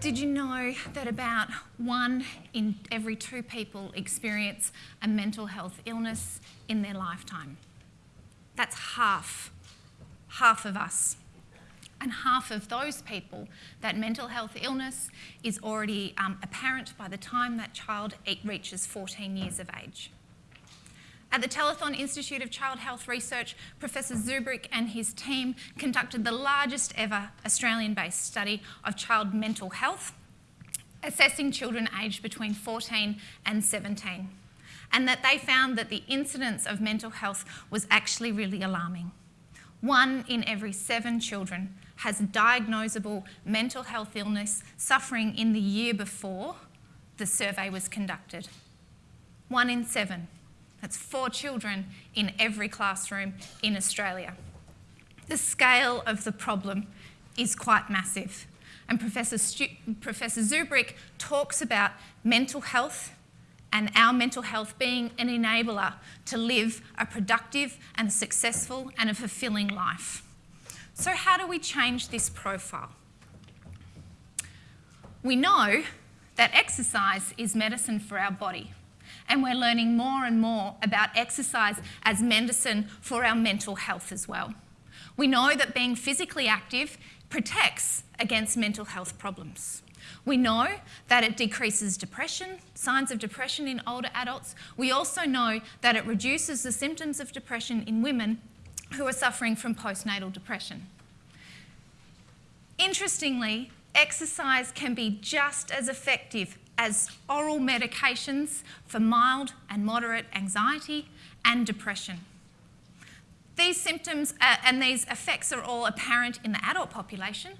Did you know that about one in every two people experience a mental health illness in their lifetime? That's half, half of us. And half of those people, that mental health illness is already um, apparent by the time that child reaches 14 years of age. At the Telethon Institute of Child Health Research, Professor Zubrick and his team conducted the largest ever Australian-based study of child mental health, assessing children aged between 14 and 17, and that they found that the incidence of mental health was actually really alarming. One in every seven children has diagnosable mental health illness suffering in the year before the survey was conducted. One in seven. That's four children in every classroom in Australia. The scale of the problem is quite massive. And Professor, Stu Professor Zubrick talks about mental health and our mental health being an enabler to live a productive and successful and a fulfilling life. So how do we change this profile? We know that exercise is medicine for our body and we're learning more and more about exercise as medicine for our mental health as well. We know that being physically active protects against mental health problems. We know that it decreases depression, signs of depression in older adults. We also know that it reduces the symptoms of depression in women who are suffering from postnatal depression. Interestingly, exercise can be just as effective as oral medications for mild and moderate anxiety and depression. These symptoms uh, and these effects are all apparent in the adult population.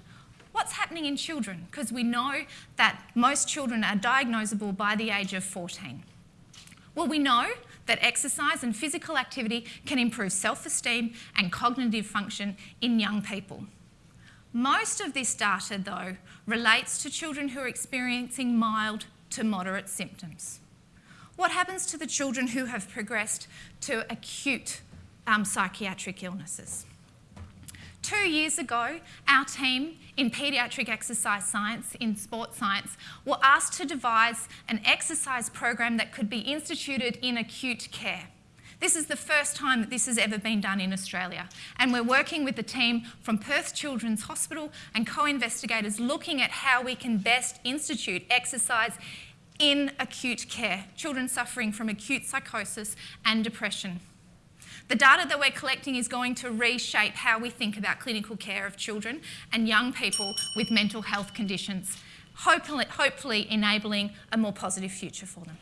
What's happening in children? Because we know that most children are diagnosable by the age of 14. Well, we know that exercise and physical activity can improve self-esteem and cognitive function in young people. Most of this data, though, relates to children who are experiencing mild to moderate symptoms. What happens to the children who have progressed to acute um, psychiatric illnesses? Two years ago, our team in paediatric exercise science, in sports science, were asked to devise an exercise program that could be instituted in acute care. This is the first time that this has ever been done in Australia. And we're working with the team from Perth Children's Hospital and co-investigators looking at how we can best institute exercise in acute care, children suffering from acute psychosis and depression. The data that we're collecting is going to reshape how we think about clinical care of children and young people with mental health conditions, hopefully, hopefully enabling a more positive future for them.